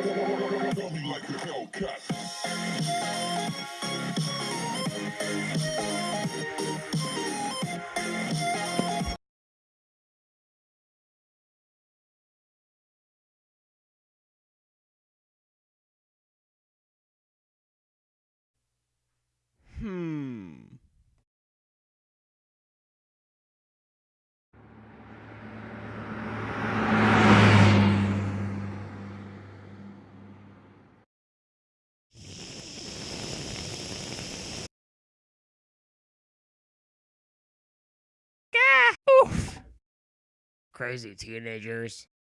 Hmm. Crazy teenagers.